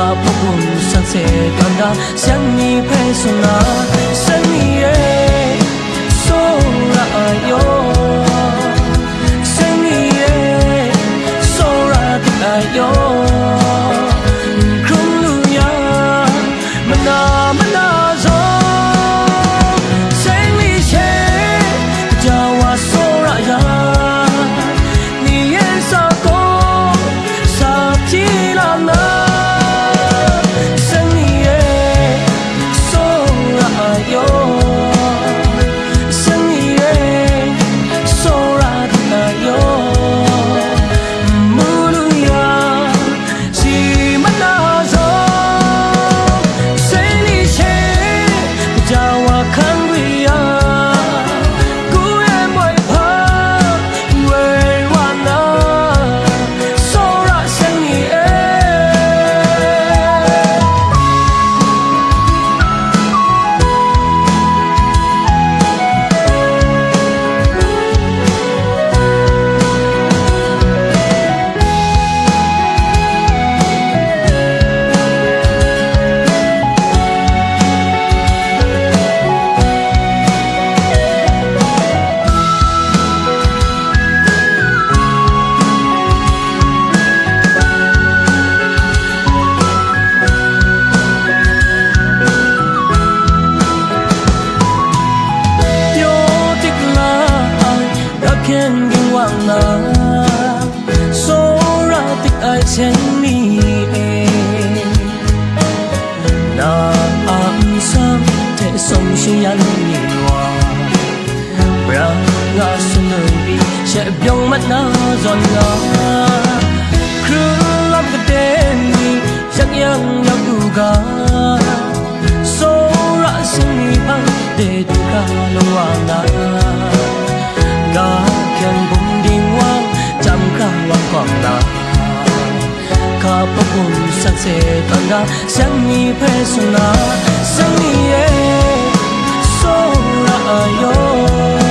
我不顾上车，等待向你配送啊，向你。အာမီဆမ်တဲ့ဆုံးရှင်ရလို့နေဝါဘရာငါစနုပ်ပြီးရှက်ပြုံးမနာဇွန်လာခရလပ်တဲ့နီရက်ရင်ရောက်ကူကဆိုရစင်ပါတဲ့ဒုက္ခလုံးဝနာ popun sakse tanga sangi pesuna sangi e so la ayo